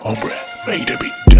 Hombre, made a beat.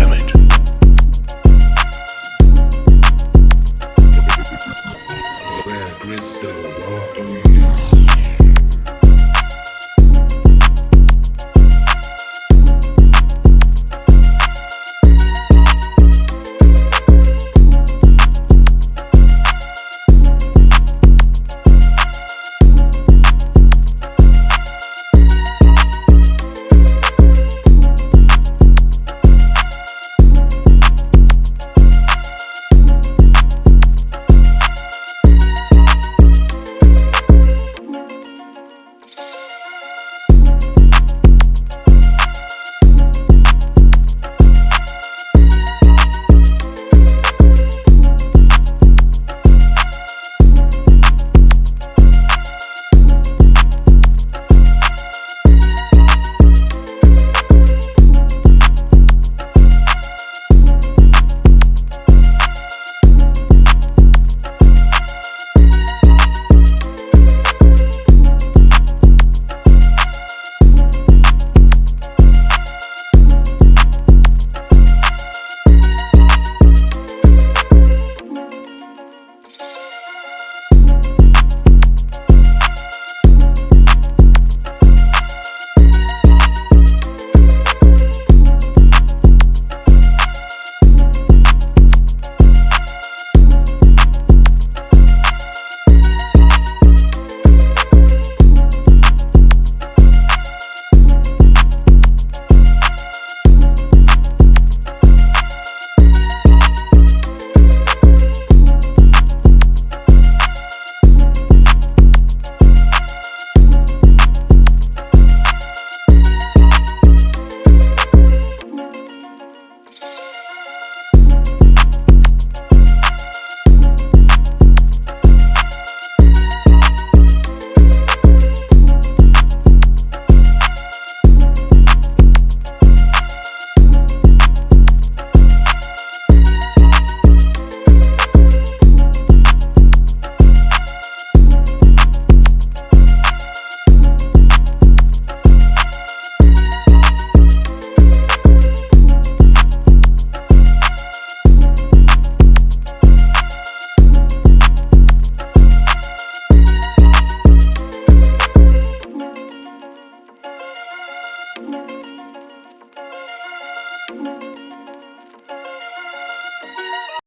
Música